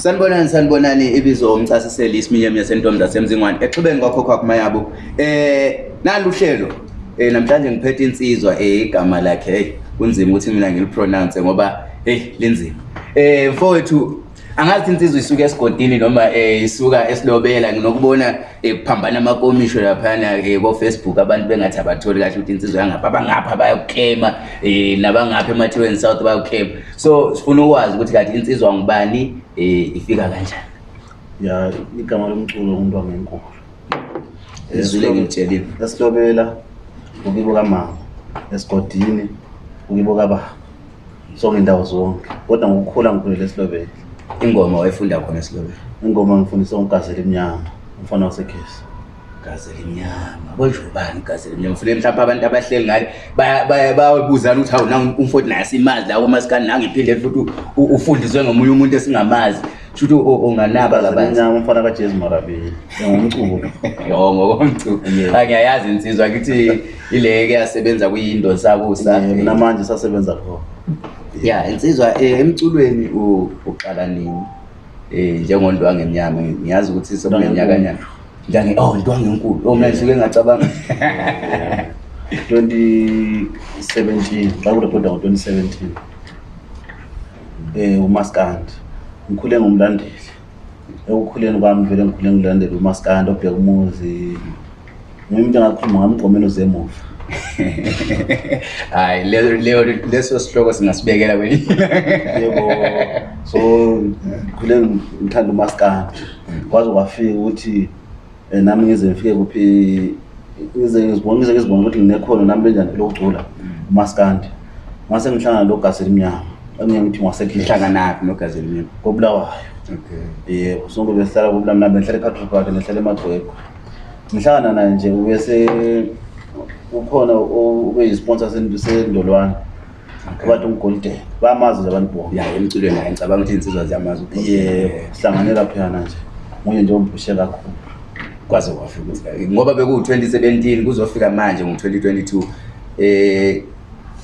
sanibonani sanibonani ibizo umchasiseli isiminyemi yasentom zasemzingwane exhubeni kwakho kwakumayabo um eh, naluhlelo um eh, namhlanje ngiphethe insizwa um igama lakhe heyi kunzima ukuthi mina ngilipronounce ngoba heyi linzima um mfowethu angathi insizwe isuka esigodini noma um isuka esilobela nginokubona um kuphambana amakomisho laphana-ke eh, bo-facebook abantu bengathi abatholi kahle ukuthi insizwe yangapha abangapha bayakuklema um nabangapha emathiweni south bayakuklema so sifuna ukwazi ukuthi kathi insizwa ngubani um ifika kanjani ya igama lomculo umuntu wangenkulu ezulengilitshelile esilobela ukibo kamama esigodini ukibo kababa so ngendawo zonke kodwa ngokukhula ngikhulele esilobela ingoma wayifunda khona esilobeni ingoma ngifundisa ugazela imnyama umfana wasekhesi gazela imnyama kwenjeubani gazela imnyama funeke mhlawumpe abantu abahleli ngale bayabuzana ukuthi hawunaumfoti naye simazi lawo umasikani nangiphindele futhi ufundiswe ngomunye umuntu esingamazi shouthi unganaba kabanyama umfana kajezu marabeli ngomculo yo ngokomculo angiyayazi insizwa kithi ileke yasebenza kwiyindo sakusanamanje sasebenza khona ya insizwa uh, eh, emculweni uqala nini eh njengondwange emnyama ngiyazi ukuthi sokuneminyaka nyana ndange oh ntwange enkulu oh mina ngisuke ngacabanga 2017 xa kurekhoda ngo-2017 um umaskandi ngikhule ngumlandeli ekukhuleni kwami vele ngikhule ngilandele umaskandi obheka umuzi ngimuntu engakhuluma ngamigqomelo zemuva hayi leo leso sihloko singasibekela kwe so khule ngithanda umasikandi kwaze kwafika ukuthi um nami ngize ngifike kuphi ngize ngizibona ukuthi nginekhono nami benjani lokugcula umasikandi mase ngihlangana logazeli mnyama engiye ngithi ngwasehlanganaphi nogazeli mnyama kobulawayo yebo sonke besihlala kobulamnambe ngihlala ekhatrobak nehlala emagwegwe ngihlangana naye nje ubese ukhona ube yisponsa sendolwane kubantu ngigolidene bayamazi nje abantu bona ya emculweni hayi ngicabanga ukuthi iy'nsizwa ziyamazi ye sihlangane eh, laphoyana nje nguye nje ombhushe kakhulu kwaze kwafika eh, ngoba bekuwu-twenty seventeen kuzofika manje ngu-twenty twenty-two um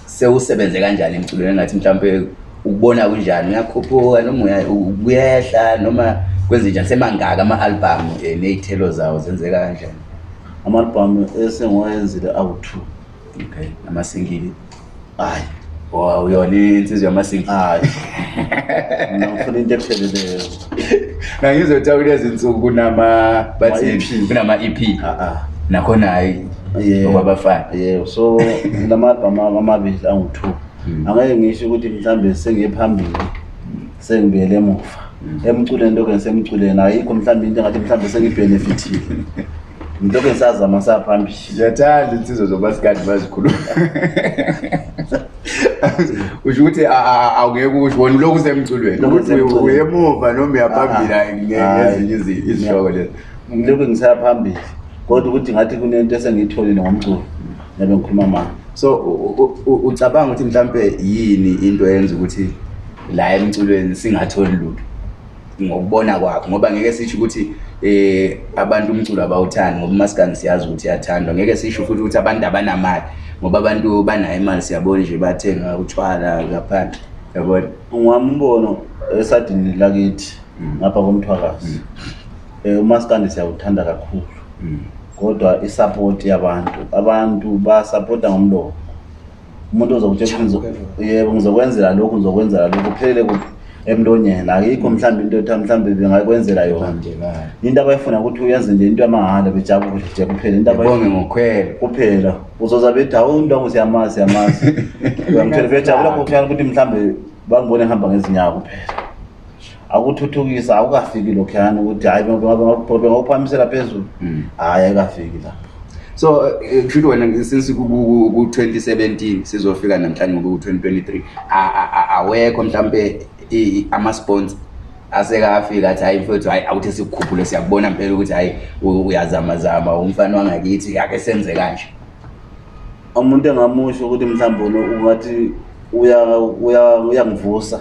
sewusebenze kanjani emculweni engathi mhlawumpe ukubona kunjani uyakhuphuka noma ubuyehla noma kwenzenjani semangaka ama-albhamu um ney'thelo zawo zenzeka kanjani amalibhamu esengiwayenzile awu-two okay amasingili hayi wow yona insizwe yamasingili hayi ngifuna into epheleleyo na ngizothi kulezi nsuku kunama kunama ep nakhona hayi okwabafana yeah. yeah. so la malibhamu amabili angu-two mm. angeke ngisho ukuthi mhlawumbe sengiye phambili sengibuyela emuva mm. emculeni lokho sengiculeni ayikho mhlawumbe into engathi mhlawumbe sengibhenefithile ndiloku ndisazama saphambili ndiyathanda iinsizo zoba sikadi bazikhulua usho ukuthi awungeke usho wona uloku usemculweniuyemuva noma uyaphambili ah, ah. ngezinye izihloko lezo ndiloku ngisaphambili kodwa ukuthi ngathi kunento esengiyitholile ngomculo nabe ngikhuluma mani so ucabanga ukuthi mhlampe yini into eyenza ukuthi la emculweni singatholi lutho ngokubona kwakho ngoba ngeke sitsho ukuthi eh abantu umculo abawuthandi ngoba umasikandi siyazi ukuthi yathandwa ngeke sisho futhi ukuthi abantu abanamali ngoba abantu banayo imali siyabona nje bathenga utshwala ngaphandle yabona ungwami umbono esadini lakithi mm. ngapha komthwakazi um mm. eh, umasikandi siyawuthanda kakhulu mm. kodwa isapoti yabantu abantu basapota ngomlomo umuntu ozokutsheyebo ngizokwenzela lokhu ngizokwenzela lokhu kuphelele kuphi emntonyeni ayikho mhlawumbi into ethiwa mhlawumbi bengakwenzela yona into abayifuna ukuthi uyenze nje into yamahala bejabule nje kuphela intoaongokhwela kuphela uzoza bedawu ntwangu siyamazi siyamazi uyamthela bejabula kokhwela ukuthi mhlawumbe bangibone ehamba ngezinyawo kuphela akuthuthukisa akukafiki lokhuyani ukuthi hayi bengakuphakamisela phezulu hhayi hmm. ayikafiki la so eh, kushouthi wena since ku-twenty seventeen sizofika namhlanje ngoku-twenty twenty three awekho mhlawumpe ama-sponsor asekafika athi hayi mfowethu hayi awuthi sikukhuphule siyakubona mpela ukuthi hayi uyazamazama umfana wangakithi yake senze kanje umuntu engamusho ukuthi mhlawumbe ungathi uyangivusa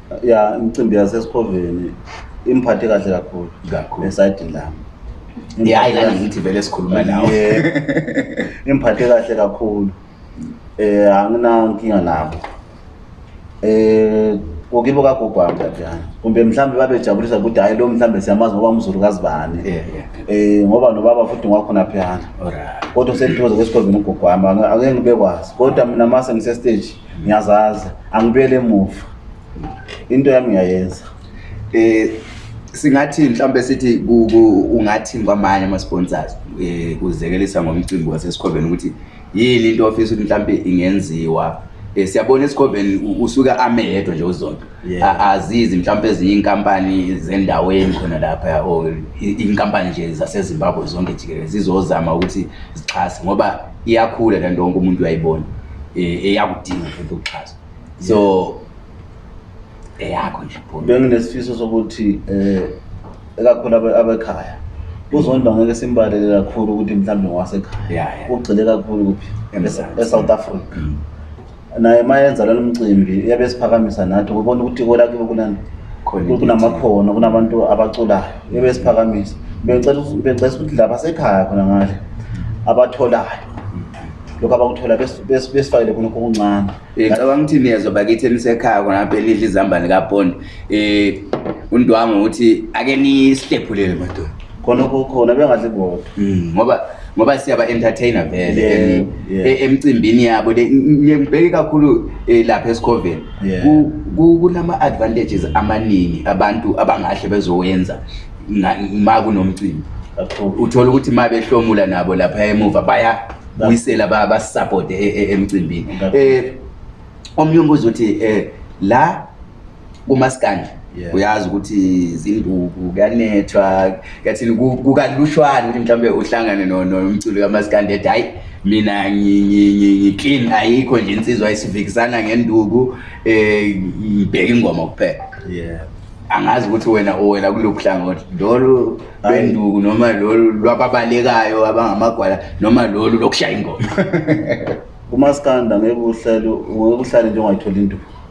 ya imicimbi yasesikhoveni imphathe kahle kakhulu kakhulu esayidini lami ngiyayi nangithi vele sikhuluma nawe imphathe kahle kakhulu eh anginankinga nabo eh kokibo kagogwami tatyana kumbe mhlawumbe babejabulisa ukuthi hayi lo mhlawumbe siyamazi ngoba mzulukazi bani um eh, ngoba nobaba futhi ngwakhona phiyana kodwa sendithokoza kwesikhombini ugogwami ake ngibekwazi kodwa mina mase ngisesteji ngiyazazi angibuyele emuva into yami ngiyayenza um eh, singathi mhlawumbe sithi ungathini kwamanye ama-sponsors um kuzekelisa ngomcimbi wasesikhobeni ukuthi yini into ofisa ukuthi mhlawumbe ingenziwa um siyabona esikhobeni usuke ame yedwa nje uzonto azizi mhlawumpe ezinye iy'nkampani zendaweni khona lapha or iy'nkampani nje zasezimbabwe zonke jikelele zizozama ukuthi zixhase ngoba iyakhula le nto onke umuntu uyayibona um eyakudinga futhi ukuxhaswa so eyakho isipho benginesifiso sokuthi eh ekakhona abekhaya kuzondwa ngeke simbalele kakhulu ukuthi mhlambe ngwasekhaya ugcile kakhulu kuphi e-, eSouth Africa mm. naye mayenza lo mcimbi yabe siphakamisa nathi ubona ukuthi kola ke kunani kunamakhono kunabantu abaculayo yabe siphakamisa bengicela bengicela ukuthi laba sekhaya khona ngale abatholayo lokhu abakuthola besifakele bes, khonokho okuncane eh, ngicabanga ukuthi niyezoba kithi enisekhaya khonapha enidla izambane kaponi um undwangu ukuthi ake nisihlephulele madoda khonokho khona bengadli bodwa hmm, ngoba ngoba siyaba-entertaine vele yeah. E- emcimbini yabo le ngibheke kakhulu um lapha esikhoveni kunama-advantages amaningi abantu abangahle bezowenza ma kunomcimbi uthole ukuthi ma behlomula nabo lapha emuva baya buyisela basupport e, e, emcimbini um omnye umbuzo uthi um la kumasikandi uyazi ukuthi zinduku kuyanethwa kuyathini kukalushwane ukuthi mhlawumbe uhlangane nomculi kamasikandi ethi hhayi mina ngiklin ayikho nje insizwa isivikisana ngenduku um ngibheke ingoma kuphela yeah angazi ukuthi wena owela kuloku hlangothi lolu lwenduku noma lolu lwababalekayo abangamagwala noma lolu lokushaya ingoma umasikanda ngeke uhlale ngeke uhlale hmm. nje ungayitholi induku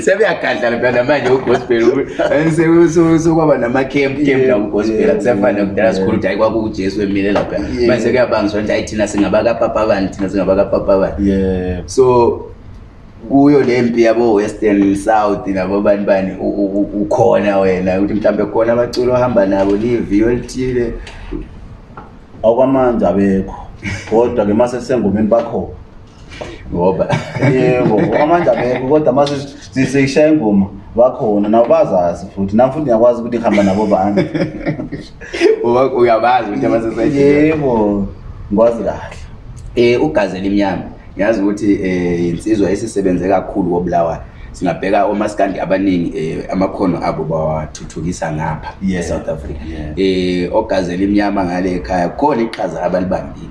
sebeyagadlala phela namanje ugospel sokwaba namakhemp kemp lakugospel kusefana kudala sikhulu ukuthi hayi kwakuujesu emile lapha manje sekuyabangiswa ukuthi hayi thina singabakapapa bani thina singabakapapa bani so kuyo le mpi yabo-western south nabo bani bani ukhona wena ukuthi mhlawumbe khona abaculo ohamba nabo liviyo elithile okwamanje abekho kodwa-ke mase sengomeni bakhona ngoba yebo amandla abekho kodwa ma sishaya ingoma bakhona nabo bazazi futhi nam futhi ngiyakwazi ukuthi ngihamba nabo bantu uyabazi ukuthi abaseyebo ngikwazi kahle um eh, ugazela imnyama ngiyazi ukuthi um eh, yinsizwa esisebenze kakhulu kobulawayo singabheka omasikandi abaningi um amakhono abo bawathuthukisa ngapha e-south africa um ogazela imnyama ngale khaya kukhona iqhaza abalibambile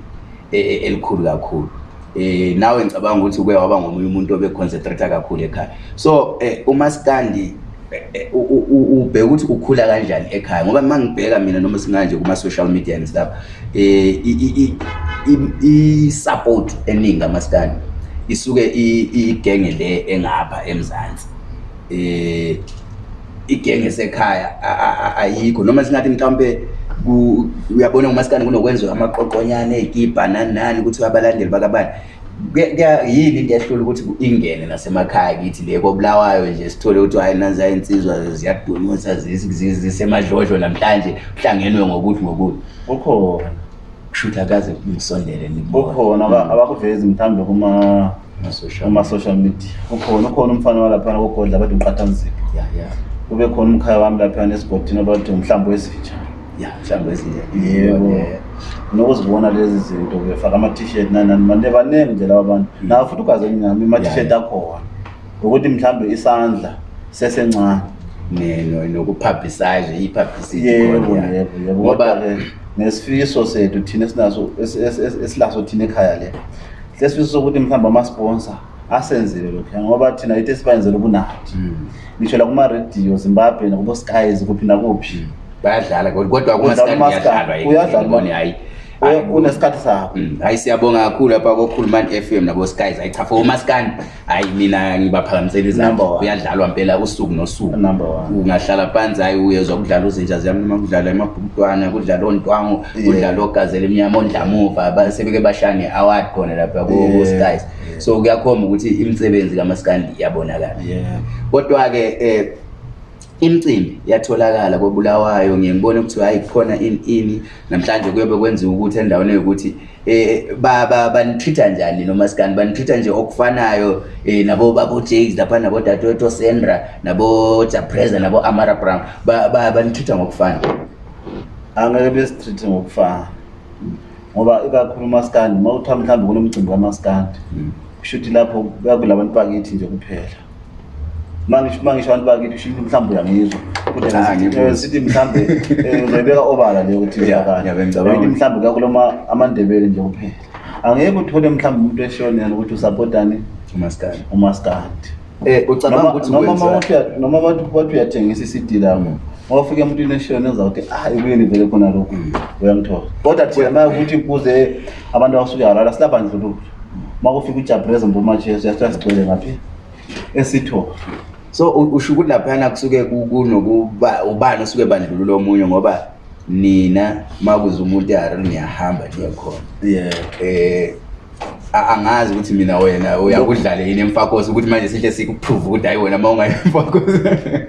e-, elikhulu kakhulu eh nawe ngicabanga ukuthi kuye waba ngomunye umuntu obeconcentrate kakhulu ekhaya so eh, umasikandi eh, eh, ubheka ukuthi ukhula kanjani ekhaya ngoba uma ngibheka mina noma singanje kuma-social media and stuff um i-support eningi amasikandi isuke igenge le engapha emzansi um igenge sekhaya ayikho noma singathi mhlawumpe uyabona umasikane kunokwenza amaqoqonyane ey'kibha nani nani ukuthi abalandeli bakabani yini into yahlula ukuthi ingene nasemakhaya kithi le kobulawayo nje sithole ukuthi hhayi nanza iy'nsizwa ziyadumisa zisemadlodlo namhlanje kuhlangenwe ngokuthi ngokuthi ukhona kushutha kaze ngisondele ukhona hmm. abakuvezi mhlawumbe kuma-social media ukhona ukhona umfana walaphana kogodla abade umqathanzipho kube khona umkhaya wami laphana esigodini abade umhlawumbe wezinjani ya mhlawumbe yebo nokuzibona lezi zinto befaka ama-t-shirt nanani manje baningi nje laba bantu hmm. nawe futhi ukwazi nami ama-t-shirt akhona ukuthi mhlawumbe isandla sesencane nokuphabhisaje i-publicityngoba nesifiso sethu thina esinaso esilaso thina ekhaya le sesifiso sokuthi mhlawumbe ama-sponsor asenzile lokhu ngoba thina yithi esibayenzela ubunathi hmm. ngisho la kuma-radio zimbabwe nakubo-skies kuphi nakuphi hmm. bayadlala kodwa kunesikhathi sabo mm, hayi siyabonga kakhulu lapha kokhuluman f m nabo skys hayi cha for umaskani hayi mina ngibaphakamiselisa kuyadlalwa mpela usuku nosuku ungahlala phansi hayi uyezwa kudlala uzintsha ziyamnuma kudlala emabhumntwana kudlala ontwango kudlala ogazela emnyama ondlamuva sebeke bashane award khona lapha koskys so kuyakhomba ukuthi imisebenzi kamaskandi iyabonakala kodwa-ke um imcimbi yatholakala kobulawayo ngiye ngibone ukuthi hhayi kukhona ini ini namhlanje kuyobe kwenziwa ukuthi endaweni eyokuthi um eh, banitreat-a njani nomasikani banitreat-a nje okufanayo um eh, nabobabojakes lapha nabodatoto sandra nabojapresa nabo-amara brown banitreat-a ngokufana angeke besitreat-e ngokufana ngoba ikakhulu umasikandi ma kuthiwa mhlawumbe kunomcimbi kamasikandi hmm. kusho ukuthi lapho kuyakulabantu bakithi nje kuphela uma ngisho abantu bakithi shinto mhlawumbe uyangizwa kodwasithi ah, eh, mhlawumbe eh, uzoyibeka obala leyo ukuthi yakanyeithi mhlawumbe kakuloma amandebele nje kuphela angeke uthole mhlawumbe umuntu eshiyonena ukuthi usapotani umaskadi umaskadinoma eh, mawathi uyathengisa i-cd lami ngawafike emuntwini eshiyonena uzawuthi ayi ah, kuyeni vele khona lokhu uyamthola kodwa thina ukuthi kuze abantu abasuke arala silabandlululo uma kufika ujabrezo mbomajesu yasuka sigcwele ngaphi esithofu so usho ukuthi laphayana kusuke kunokuba ubani osuke bandlulula omunye ngoba nina uma kuze umuntu eharel niyahamba niyekhona yeah. eh, um angazi ukuthi mina wena uyakudlale yini emfakosi ukuthi manje sihle sikuphruve ukuthi hayi wena uma ungayi emfakosi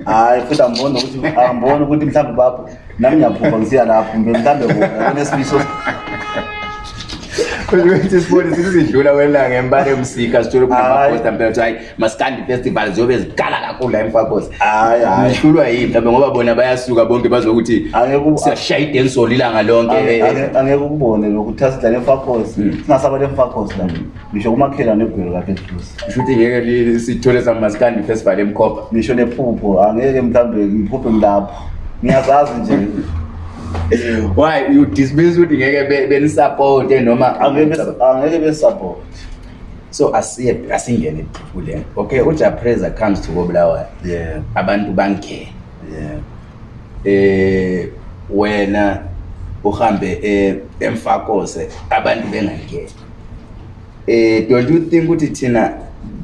hayi futhi angibona ukuthi angibona ukuthi mhlawumbe bapho nami ngiyaphupha ngisiya lapho ngemhlawumbe bona onesibiso kwenye sizidlula kwelanga embala emsika sithole kumafakosta mpela kuthi hayi ma-scand festival ziyobe zigala kakhulu la emfakosta hayihlulwa yini mhlawumbe ngoba bona bayasuka bonke bazokuthi siyashaya idensol ilanga lonke angeke ukubone lokuthi la lemfakosi hmm. singasaba le mfakosi la ngisho kumakhela negwelo lapha eduze ngisho ukuthi ngeke sithole sama-scand festival emkhopha ngisho nephupho angeke mhlawumbe ngiphuphe mlapho ngiyazazi nje why you dismiss ukuthi ngeke benisapote noma angeke besapote so asiye asingene kule okay ujapreza comes to kobulawayo yeah. abantu bangene yeah. eh wena uhambe eh, emfakose abantu bengangene eh don't you think ukuthi thina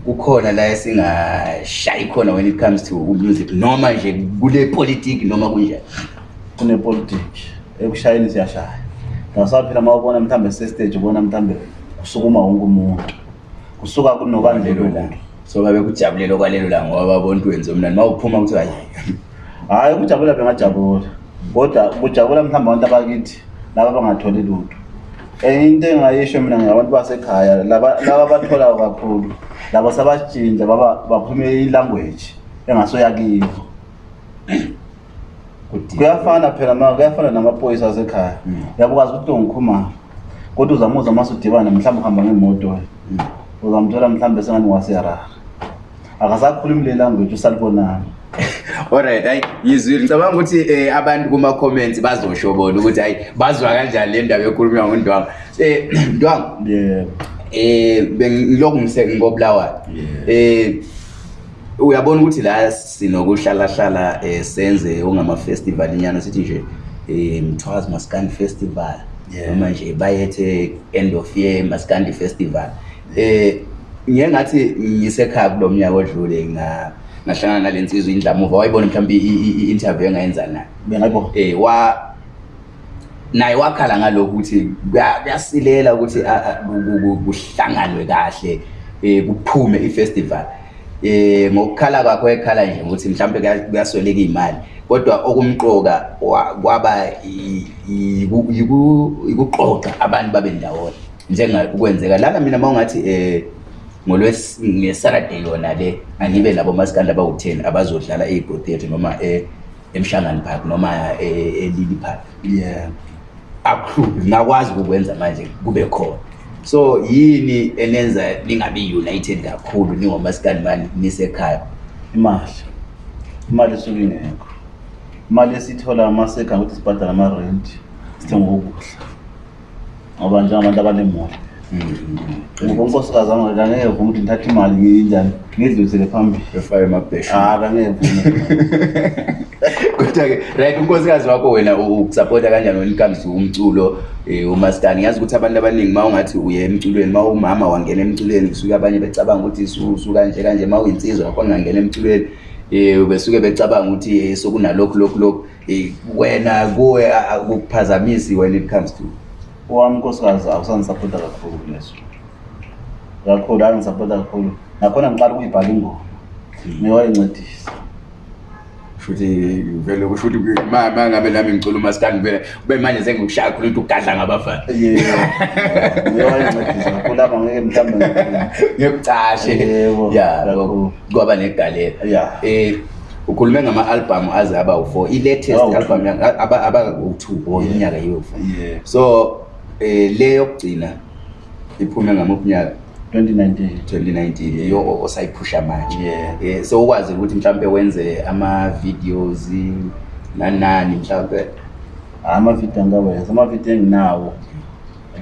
kukhona la esingashayi khona when it comes to music noma nje kule politiki noma kunjani kune politiki ekushayeni siyashaya nasaphila ma ubona mhlawumbe sestage ubona mhlawumbe kusukuma wonke umuntu kusuka kunobandlelomuntu so babekujabulela okwalelo la ngoba babontu wenze mnani ma uphuma ukuthi hayi hhayi ukujabula bengajabula kodwa kujabula mhlawumbe abantu abakithi laba bangatholi lutho um into engayisho mina ngabantu basekhaya laba batholayo kakhulu labo sabajinja baba baphume ilanguage engaseyakiwo kuyafana phela kuyafana namaphoyisa asekhaya mm. yabo kwazi ukuthi ongikhumala kodwa uzama uza mase udibane mhlawumbe uhamba ngemoto mm. uzamthola mhlawumbe sengani wasiyarara akasakhulumi le language usalibonani allright hayi yizwile ngicabanga ukuthi um abantu kuma-comments bazosho bona ukuthi hhayi bazwa kanjani le ndaba ekhulumywa ngondwanga eh, um ndwanga eh, um ngilokungobulawayo um uyabona ukuthi la sinokuhlalahlala um senze ongamafestival inyana sithi nje eh, um mthwazi maskandi festival noma nje bayethe end of year maskandi festival um eh, ngiye ngathi ngisekhaya kulo mnyaka odlule nga ngahlangana nalensizwe indlamuva wayibona mhlawumbe i-interview engayenza naye bengayibo eh wa naye wakhala ngalokho ukuthi kuyasilela ukuthi kuhlanganwe kahle eh kuphume i-festival eh ngokukhala kwakho ekhala nje ukuthi mhlawumbe kuyasweleka imali kodwa okumqoka kwaba ikuqoqa abantu babe ndawona njengokwenzeka lana mina uma ungathi um eh, ngesaturday yona le angibe labo masikandla abawu-ten abazodlala eyibhotheti noma eh, emhlangano park noma elili eh, e-, e-, e-, park ye akuhlubi ngakwazi ukukwenza manje kube khona so yini enenza ningabi-united kakhulu ningomasikani bani nisekhaya imali imali esuke ingekho imali esithola amasekhaya ukuthi sibhadale amarenti sithengokukuhla ngoba njengabantu abanemoto Mm. ngoba unkosikazi angeke angeke vuma ukuthi ngithathe imali ngiyinjani ngidlulisele phambili efaye emabhesha ah angeke vuma kodwa ke right unkosikazi wakho wena ukusapota kanjani wena ikamzi umculo eh, umastani ngiyazi ukuthi abantu abaningi uma ungathi uye emculweni uma umama wangena emculweni kusuke abanye becabanga ukuthi susu kanje kanje uma uyinsizwa wakhona ungangena emculweni um besuke becabanga ukuthi eh, sokunalokhu lokhu lokhu um wena kuwe kukuphazamisi when it comes to wami nkosikazi awusandisapota kakhulu kuneso kakhulu andisapota kakhulu nakhona ngiqala ukuyibhala ingoma hmm. niwayincedisa futhi vele kusho ukuthi ma ngabe nami ngicula umasikandi vele ube manje sengikushaya khona ukuthi ugadla ngabafana ngekucashe ya kwaba negalela ya um ukhulume ngama-albhamu aze aba u-four i-latest albhamu aba u-two or oh, iminyaka yo-four so eh le yokugcina iphume ngamaphinyaka 2019 2019 yeyo osayiphusha manje yeah so ukwazi ukuthi mhlambe wenze ama videos nanani mhlambe ah, ama video angawe ama video enginawo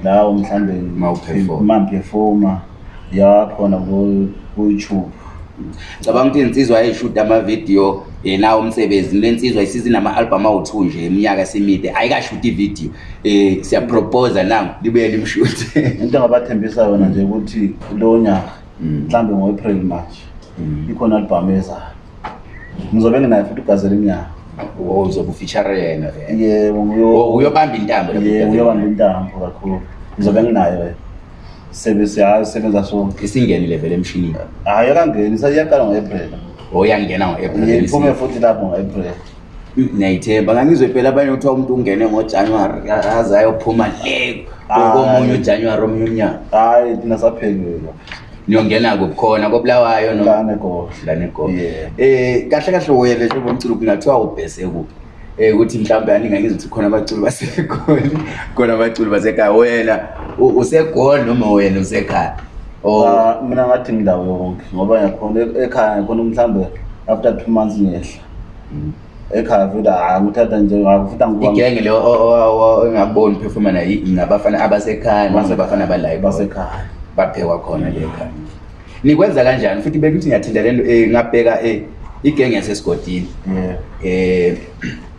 lawo mhlambe mawuphefoma mamphefoma yakho na ku YouTube ngicabanga ukuthi insizwa ayishuda amavidiyo um nawo umsebenzini le nsizwa isizinama-albhum awu-two nje eminyaka esimide ayikashuti ividiyo um eh, siyaproposa nango libuye limshuti into engabathembisa yona nje ukuthi lo nyaka mm. mhlawumbe ngo-april march mm. ikhona albhamu ezayo ngizobe nginayo futhi ugazela iminyaka uzobe ufeature yena yebo uyobamba intambo uyobamba intambo kakhulu ngizobe nginayo wena service ya sebenza so isingenile vele emshinini hayi ah, yakangeni sayaqala ngoapril o oh, yangena ngoaprilphume futhi lapho ngoapril niyayithemba ngangizwe phela abanye kuthiwa umuntu ungene ngojanuwari aze ayophuma le ah, komunye ujanuwari omnye umnyaka hayi thina saphelile niyongena kukhona kobulawayo lanegoh um eh, kahle kahle uyele njengoba umculo kungathiwa ubhese kuphi um ukuthi mhlawumbe aningangizwa ukuthi khona abaculi basekhona khona abaculi basekhaya wena usegol noma wena usekhaya ah, mina ngathi ngindawo yonke ngoba ngiyakhona e-, ekhaya ngikhona mhlawumbe after two months ngehla mm. ekhaya futhi hayi ah, ngithatha nje ah, futhiigenge le engakuboni uphefoma nay ngabafana abasekhaya nbafana abalayo basekhaya baphekwa khona le khaya nikwenza kanjani futhi beke ukuthi ngiyathinda le nto eh, ngabheka um igenge yasesigodini um eh,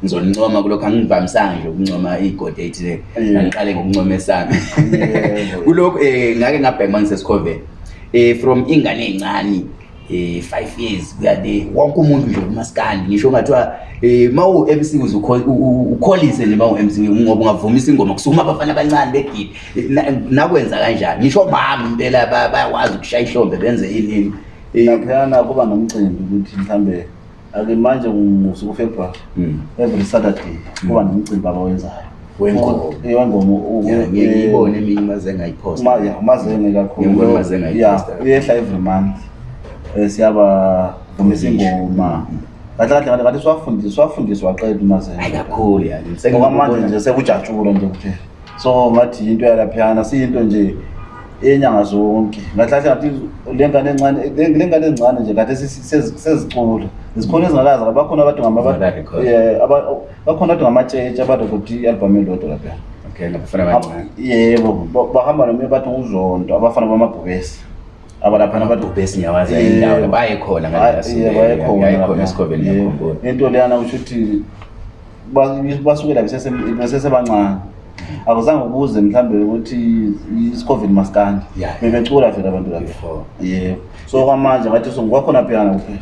ngizolincoma kulokhu angivamisanga nje ukuncoma igode ethile angiqale ngokuncoma esami kulokhu um ngake ngabheka uma ngisesikhoveni um eh, from ingane ey'ncane um eh, five years kuyate wonke umuntu nje umasikandi ngisho ungathiwa um ma u-m c ukholise nje ma u-m c ngoba ungavumisa ingoma kusukuma abafana abancane begide nakwenza kanjani ngisho mama impela bayakwazi ukushaya ihlombe benze inini laphiyana kuba nomcimbi ukuthi mhlawumbe ake manje ngusuku february mm. every saturday hmm. kuba mm. nomcimbi abawenzayo wengoma eh, ngiyibona eminye umazengayiposta umazenge kakhuluya uyehla every month eh, siyaba vumisa ingoma hmm. kahle kahle kahle kanti siwafundiswa aqeda umazengekakhulu ngoba manje nje sekujatshule nje kuphela so ngathi yinto yalaphiyana siyinto nje yenyanga zonke ngahlahle ngathi le ngane encane nje ngathi sezicula zikhona ezingakazi bakhona abantu bakhona abantu ngamatshetshe abantu kuthi i-albhum elodwa laphela yebo bahamba nomye abantu uzonto abafana bamabhubesi abalaphanabayekhona ngento leyana kusho ukuthi basuke la besesebancane akuzange ukuze mhlawumbe ukuthi isicovid masikande bebecula vela abantu kae yebo so kwamanje ngathi sokwakhona phiyana kuphela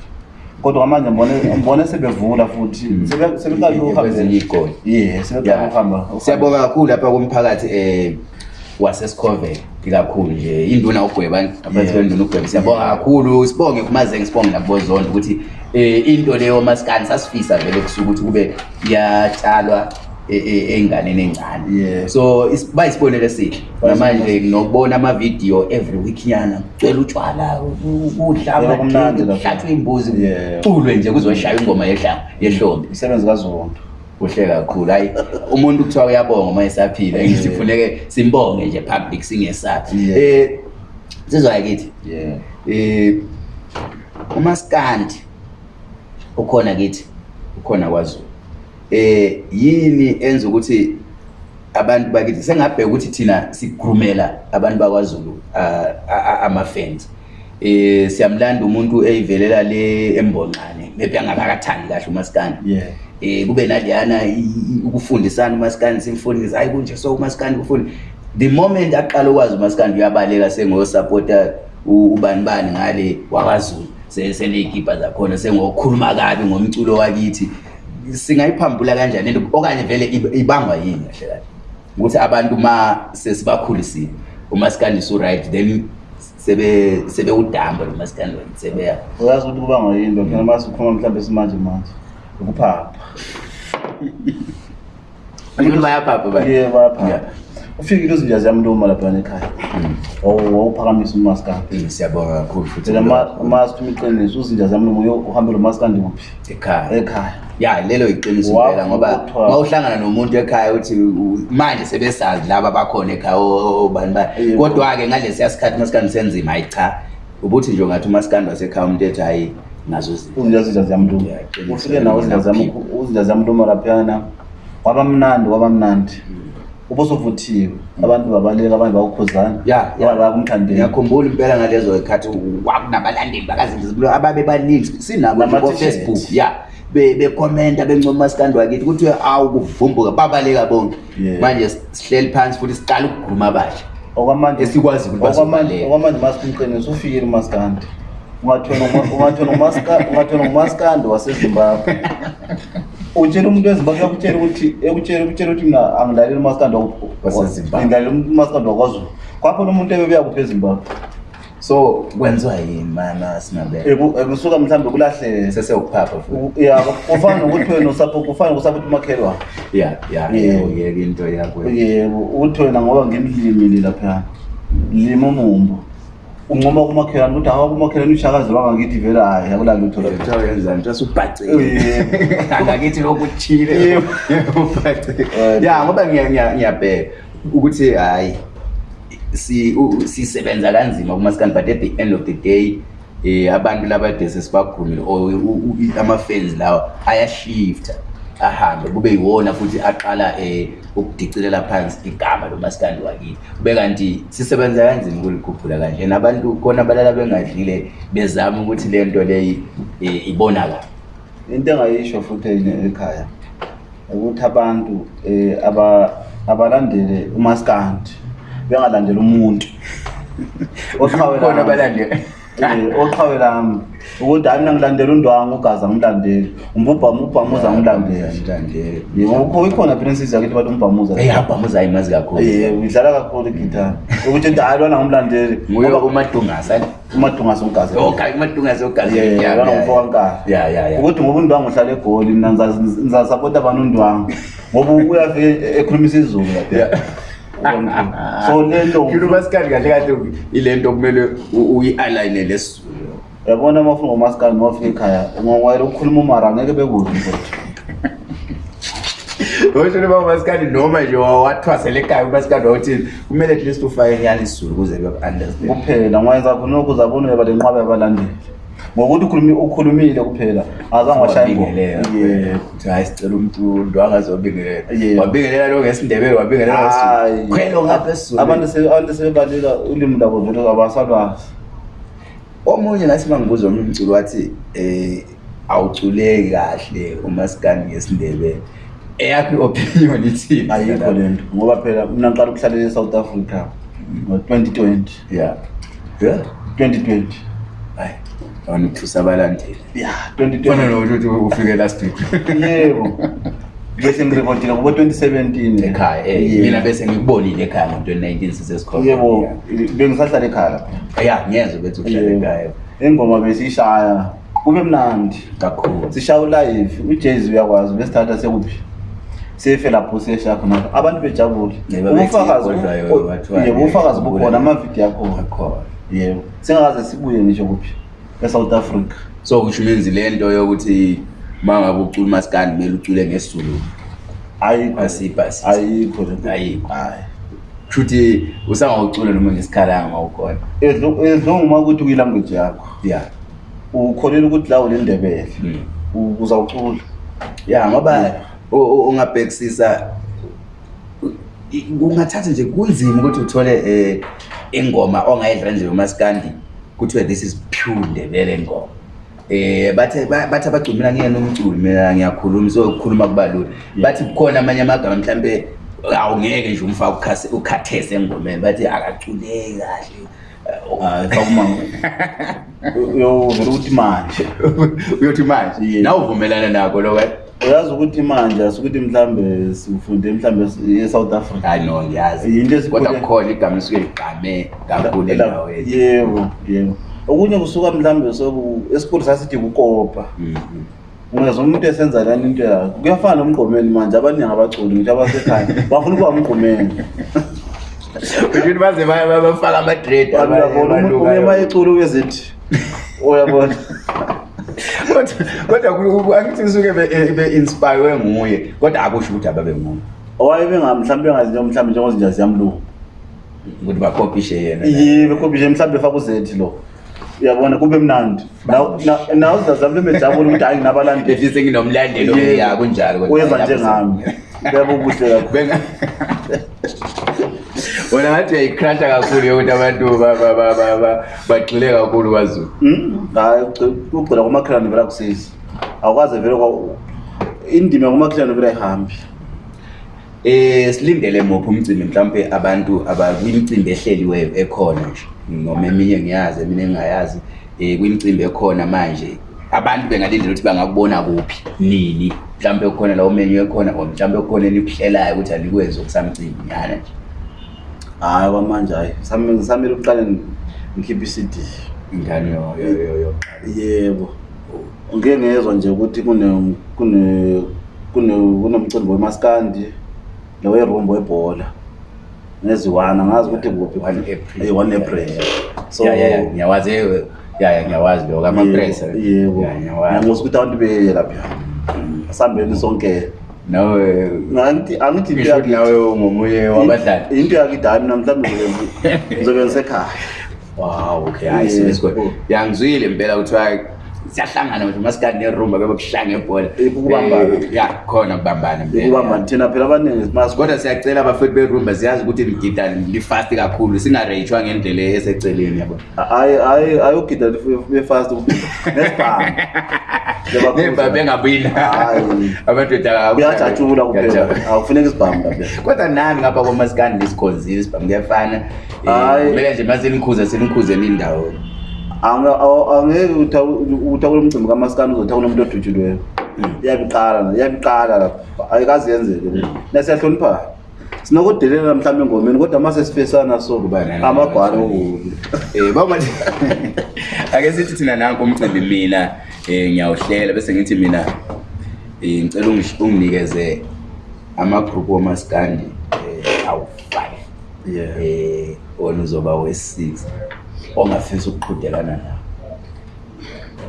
kodwa kwamanje mbone sebevula futhi mm. sebeqaluhambeyesebeqaluhamba siyabonga kakhulu lapha komphakathi um eh, wasesicoven ikakhulu nje induna ugweba aphathiwenduna ugweba siyabonga kakhulu sibonge kumazenge sibonge nabozondo ukuthi um into leyo masikani sasifisa vele kusuke ukuthi kube iyatshalwa ey'nganeni e, ey'ncane so bayisibonele esihle namanje nokubona amavidiyo every week yana kucwela utshwala uhlamahlathwe imbuzi culwe nje kuzoshaya ingoma yehlombe umsebenzi kazonto kuhle kakhulu hayi umuntu kuthiwa uyabonga uma esaphile sifuneke simbonge nje public singesaphi um eh, sizwayakithi um eh, umasikandi ukhona kithi ukhona kwazulu eh yini enza ukuthi abantu bakithi sengabheka ukuthi thina sigrumela abantu bakwaZulu ama-fans eh siyamlanda umuntu eyivelela le embonqane maybe angakakathandi kahle umaskandi yeah eh kube naliyana ukufundisana umaskandi simfundisa hayi kunje so umaskandi kufunda the moment aqala ukwazi umaskandi uyabaleka sengosupporter ubani bani ngale wakwaZulu seleyikipa zakhona sengokhuluma kabi ngomculo wakithi singayiphambula kanjani ento okanye vele ibangwa yini kahle kahle ukuthi abantu uma sesibakhulisile uma sikandise uright then sebewudamba noma sikandisebeyazi ukuthi kubangwa yini lokhona uma sikhuluma mhlawumbe simanje manje ukuphapha bayaphapha ufike into zinja ziyam ntoma laphana ekhaya hmm. wawuphakamisa umaskandi siyabonga kakhulu futhimask umiqiniso uzinja ziyam ntoma uhambe lo maskandi uphi ekhaya ekhaya ya lelo iqiniso pela ngoba mawuhlangana nomuntu ekhaya uthi manje sebesazi laba bakhona ekhaya obani ba kodwa-ke ngale siya sikhathi umasikandi senzima hayi cha ubuthi nje ungathi umasikandi wasekhaya umuntu ethi hayi nazozinjazinja ziyamntoma ufike nawo uzinja ziyamntoma laphiyana waba mnandi waba mnandi hmm ubusuvuthiwe abantu babaleka abanye bawukhuzana bakumthandeniyakhumbula impela ngalezo ikhathi wakunabalandeli bakazindizibulo ababebaningi sinabofacebook ya bekhomenta bencoma umasikandi wakithi kuthiwe awu kuvumbuka babaleka bonke manje sihleli phansi futhi siqala ukugquma abasha okwamanjeesikwaziokwamanje umasikumqinisa ufikile umasikandi ungathwena ngumasikandi wasezimbabwe utshele umuntu wezimbabwe akutshele ukuthi ekutshele kutshele ukuthi mna angidlalele umasikandi wakngidlalele umasikandi wakwazulu kwapho nomuntu ebebeyakuphi ezimbabwe so kwenziwa yimanasinabekusuka mhlawumbe kulahle seseukuphapha ya kufana nokuthi wena usapho kufana nokusaphothi umakhelwa yeyeke into yakwe yebo ukuthi wena ngoba ngimlimini laphana lima umumbo uncoma kumakhelwane ukuthi hawa kumakhelwane ushakazelwa ngakithi vele hayi akulala lutho angakithi lokuthile ya ngoba ngiyabheka ukuthi hayi sisebenza kanzima kumasikani but at the end of the day um abantu laba desesibagumile or ama-fans lawa ayashifta ahambe kube yiwona futhi aqala um eh, ukudicilela phansi igama lomasikandi wakile kube kanti sisebenza kanzima ukulikhuphula kanje nabantu khona abalala bengadlile bezame ukuthi le nto leyi eh, ibonakale into engayisho futhi ekhaya ukuthi abantu um eh, abalandele aba umasikandi bengalandela umuntu oqhawe lami ukuthi hayi mina ngilandela undwangu ugazi angilandeli umbubhama ubhamuza angilandelaikhona ah, phina insizi yakithi bathi umbhamuzaabhamuza eh, ayimazi kakhulu eh, idlala kakhulu igitara ukuthi ukuthi hayi lwana ngumlandeli ngoba kumadungasa eh? oh, umadungasaukuthi ngoba undwangu uhlala egoli mina nizasapota abantu undwangu ngoba uyafike ekhulumisa izulu so lento kahle kahle ile nto kumele uyi-alinele yabona mafunga umasikali mafika ekhaya ungangwayela ukukhuluma umara ngeke bekuzi oshoniba umasikali noma nje wathwasele ekhaya umasikali wawuthini kumele at least ufake enyani isizulu ukuze beku-understand kuphela ngwayenza khona oku uzabona uyaba le nqwaba yabalandeli ngokuthi ukhulumile kuphela azange washayhayi sicela umntuntu angazobingelelawabingelela lo ngesindebelo wabingelelakhwelo ngapha esizulu abantu sebebalela ulimi labo vele abasalwazi omunye nathi mangibuza omnye umculo wathi eh awuculeki kahle umasikani ngesindebe eyakho i-opinion ithini ayikho le nto ngoba phela mna ngiqala ukuhlalela esouth africa ngo-twenty twenty ya twenty twenty hayi ona ukuthusa abalandeli ya twenty twenty ufike last week yebo bese ngirivotile kubo 2017 ekhaya eh, mina bese ngikubonile ekhaya ngo 2019 sisesikhona yebo bengisahlala ekhaya ya ngiyezwa bethu uhlala ekhaya ingoma besishaya kube mnandi kakhulu sishaya ulive ujayz uyakwazi besithatha sekuphi sefe lapho sesha khona abantu bejabule ufakazi yebo ufakazi bukhona amavidiyo akho akhona yebo singakaze sibuye nje kuphi e South Africa so ngishumenzi lento yokuthi uma ngabe ucula umasikandi kumele ucule ngesizulu ayikho shuthi usangawucula noma ngesikhalanga mawukhona edlunguma ukuthi kuyilanguage yakho ya ukholela ukuthi la ulendebele hmm. uzawucula ya ngoba ungabhekisisa hmm. kungathatha nje kunzima ukuthi uthole um ingoma ongayidlala nje umasikandi kuthiwe this is pure ndebele ngoma eh bathe bathe bagcumela ngiya nomculo mina ngiyakhuluma so khuluma kubalule bathi kukhona amanye amagama mhlambe awungeke nje umfaka ukhase ukhathese engomeni bathi akaculeki kahle eh, uyothi manje uyothi manje naw uvumelana nako loke eh? uyazi ukuthi manje asukuthi mhlawumbe sifunde mhlawumbe e-south africa no ngiyazi into kodwa kukhona igama lisuke ligqame kakhulu endaweni yebo yebo okunye kusuka mhlawumbe esikhulu sasithi kukopa mm-hmm. ungeza umuntu esenza lani into yakho kuyafana nomgqumeni manje abaningi abaculi ngitho abasekhaya bafuna ukuba mgqumeni uthi baze bafake amadredaumuntuuye uma ecula uyezithi uyabona kodwa angithi suke eh, be-inspirewe nguye kodwa akusho ukuthi ababe nguye owaye bemhlawumbe engazinjo mhlawumbe njengozinja ziyamlungu ukuthi bakhophishe yena yibe khophishe mhlawumbe efake uzethi lo uyabona kube mnandi nawe sizazama lemejabule ukuthi hayi nginabalandeuyenza njengami kuyabeubuhle kakhulu wona ngathi uyayikrasha kakhulu yokuthi abantu bagxile kakhulu kwazulu hmm? hayi ugcina kumakhelanovela kusizi awukwazi vele indima kumakhelanovela ayihambi eh silindele mopho umcimbi mhlawumbe abantu abakwimicimbi ehleliweyo ekhona nje noma eminye ngiyazi emine engingayazi um eh, kwimicimbi ekhona manje abantu bengalindela ukuthi bangakubona kuphi nini mhlawumbe kukhona lawo menyu ekhona or mhlawumbe kukhona enikuhlelayo ukuthi anikwenze okusamcimbi nyana nje hhayi kwamanje hhayi samele ukuqale ngikhiphe i-cd ngani yoyoqala yebo ngiye ngezwa nje ukuthi kunomcimbi wemaskandi ngewerumbo webhola neziwana ngazi ukuthi kuphi -april so ngiyawazi yaya ngiyawazi loko amapresa yebo ngiyawazi ukuthi abantu beye lapha sambeni sonke no nanti angithi ngiya nawe ngomuye wabadlali into yakidami namhlanje ngizobe ngisekhaya wow okay ayisibe sikho yangizwile impela ukuthi siyahlangana nje masikade nerumba bebe kuhlanga ebhola ukubambana eh, ya khona kubambana mbe ukubambana thina phela abaningi mas kodwa siyacela abafethi berumba siyazi ukuthi ligida lifast kakhulu sina rage ngendlela eseceleni yabo ay ay ayo gida be fast nesibamba Nemba bengabina. Abantu da uyajatshula kuphela. Awufuneki sibhamu kabi. Kodwa nani ngapha kwamasikani lesikhonzi sibhamu kuyafana. Hayi. Eh, Mele nje mase nikhuze senikhuze emindawo angeke uthakule umcimbi kamasikani uzothakule umuntu odutshilweyo iyabiqala iyabiqala lapho ayikazi yenzeke nasiyahlonipha sinokudelela mhlawumbi engomeni kodwa ma sesifesana soku ba amagwalo okubi eh, ake sithi thina nanko umcimbi mina um ngiyawuhlela bese ngithi mina um ngicela unginikeze amagrupu womasikandi um awu-five um on uzoba wesix ongafisa ukuqhudelana nabo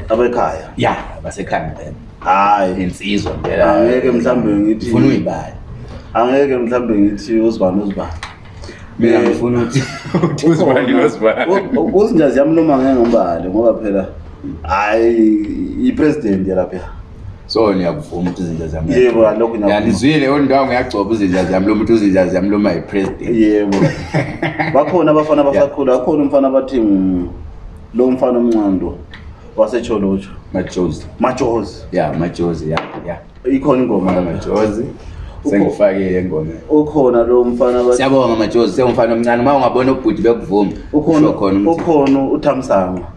abekhaya ya abasekhaya ngempela hayi insizwa mpela angeke mhlambe ngithi ufuna uyibali angeke mhlambe ngithi uzibani uzibani mina eh, ngifuna ukuthi uzibani oh, uzibani oh, oh, uzinjazi yami noma ngeke ngombali ngoba phela hayi i president yalapha so niyakuvuma ukuthi izinja zami yebo lokhu na yalizwile yona ndawu ngiyagcoba izinja zami lo muntu izinja zami lo my president yebo bakhona abafana abasakhula akhona umfana abathi lo mfana omncando wasetsholotsho majozi majozi ya majozi ya ya ikhona ingoma la majozi sengifakile ngoma ukhona lo mfana abathi siyabonga majozi sengumfana omncane uma ungabona ubhuti bekuvuma ukhona ukhona uthamsanga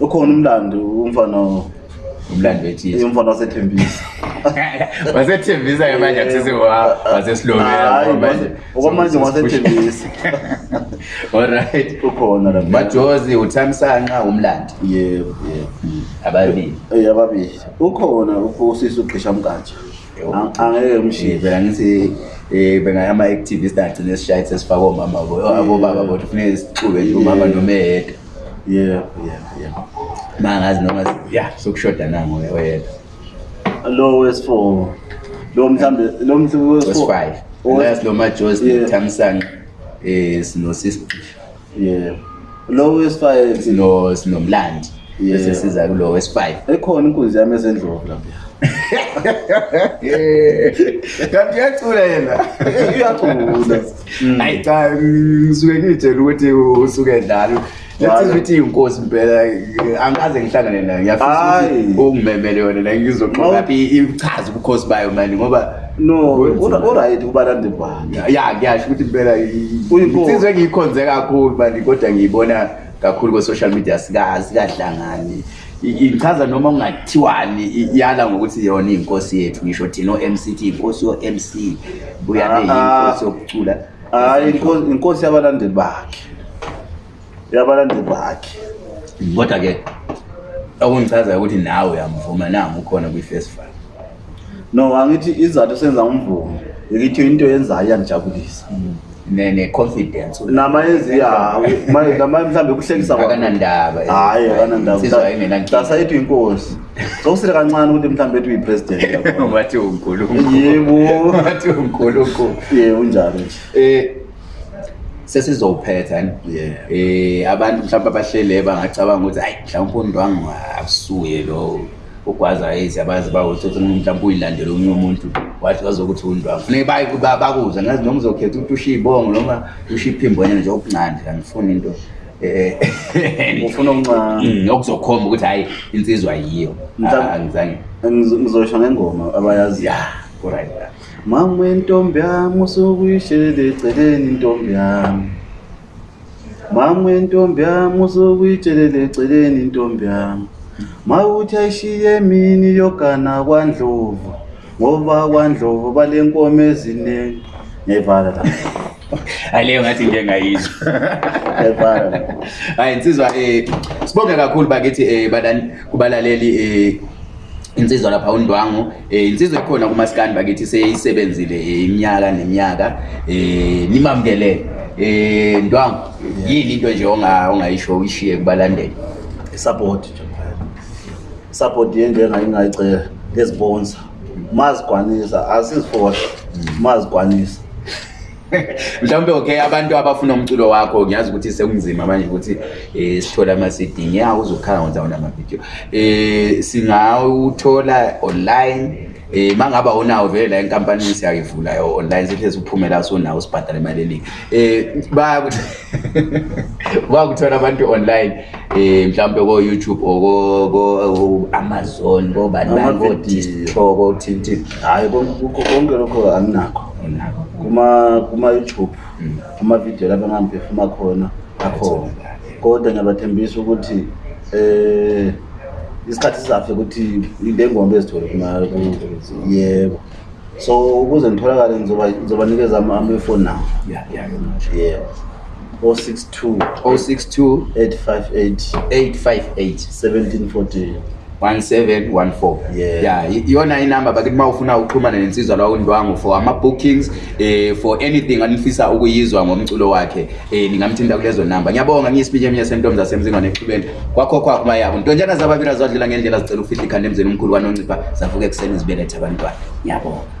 ukhona umlando umfana umlando wethiumfana wasethembisa wasethembisa ke manje akusesewasesilomeaokwamanje ngwasethembisa allright ukhona bajozi uthamsanqa umlando yebo ababili ababili ukhona usise ugqisha mkatsha angeke mshiela ngithi um bengaama-activist agcine sishayi sesifaka omama abobaba bodwa funeke sixube nje umama nomeyeda yeah yeah mangazi noma ya sokushoda nango oyedwa lo wesifor lo mhlawumbe lo mtwesfive last lo majosi thamsanqa um eh, sinosisigxifa yeah lo wesifive sinomlandi bese siza kulo wesifive ekhona inkunzi yami ezendlovu kanti uyacula yena uyacula ayi cha ngisuke ngiyitshela ukuthi usuke edlala ukuthi inkosi impela angaze ngihlangane nayo ngiyafisa ukungimemele yona la ngizoxoxaphi ichaze ubukhosi bayo mani ngoba no oright kubalandebana ya ngiyasho ukuthi impela insizwe engiyikhonze kakhulu mani kodwa ngiyibona kakhulu kwe-social media sikadlangani ngichaza noma kungathiwani yala ngokuthi yona iy'nkosi yethu ngisho thina o-m c t inkosi yo-m c buyaneyinkosi ah, ah. yokucula hayi inkosi yabalandeli bakhe uyabalandeli bakhe kodwa ke okungichazayo ukuthi nawe uyamvuma nami ukhona kwi-festival no angithi izathu senza umvumo ikithi into yenzayo iyangijabulisa ne-confidence namayezi mhlawumbe kuhlekisa akanandaba hayi akanandabaasa ethu inkosi sokusile kancane ukuthi mhlawumbe ethu uyi-president mathi unkulunkulu yebo mathi unkulunkulu ye unjalo nje um sesizowuphetha yeah. um eh, abantu mhlawumpe abahlele bangacabanga ukuthi hayi mhlawumpe undwangu asuye lo ugwaza ezi abazi bamhlawumpe uyilandele omunye umuntu wathi wazokuthi undwangu funeke bakuze ngazi noma uzokhetha ukuthi usho ibongo noma usho iphimbonyana nje okuncane angifuni into eh, eh, umokuzokhomba mm, ukuthi hayi insizwa yiyo ah, ngizosho ngengoma abayaziyo kuraira mamwe ntombi yamo sokuyitsheleleceleni ntombi yami mamwe ntombi yamo sokuyitsheleleceleni ntombi yami mawuthi ayishiye mini yogana kwandlovu ngoba kwandlovu bale nkomo ezinengi ngevala la aileyo ngathi nje ngayizwa hayi insizwa um sibonge kakhulu bakithi um eh, badani kubalaleli um insizwa lapha undwangu um insizwa ekhona kumasikani bakithi seyisebenzile eh, iminyaka neminyaka um eh, nimamukelele um ndwangu yini into nje ongayisho uyishiye kubalandele isupport nje isupport yento engayingayicela ngezibonsa uma zigwanisa asizifosha uma mm. zigwanisa mhlawumbe okay abantu abafuna umculo wakho ngiyazi ukuthi sekunzima manje ukuthi um eh, sithole ama-cding ya uzokhangaenza wona amavidiyo um singawuthola online um eh, ma ngaba unawo vele la enkampanini siyayivula online sihle siuphumela sunawo sibhadale imali eningi um bayakuthola abantu online um mhlawumpe ko-youtube oamazon kobanaodisto kothintini hayi konke lokho anginakho kumayoutube amavidiyo mm. lapho angangiphefuma khona akhona kodwa ngiyabathembisa ukuthi um isikhathi sizafe ukuthi le ngombe ezithole yebo so ukuze ngitholakale ngizobanikeza ama-phone now yebo o 62 o 62 858 858 1714 1714 yeah iyona yeah. inumber bakithi uma ufuna uxhumana nensizwa lwa undwangu for ama-bookings eh for anything anifisa ukuyizwa ngomculo wakhe eh ningamthinta kulezo number ngiyabonga ngiyisipinye eminye sentombi asemzingwane exhubeni kwakho kwakho uma yabo ntonjana zababili azwadlula ngendlela zicela ufihle ikhanda emzeni umkhulu kwanoncipha zavuke ekuseni zibeletha abantwana ngiyabonga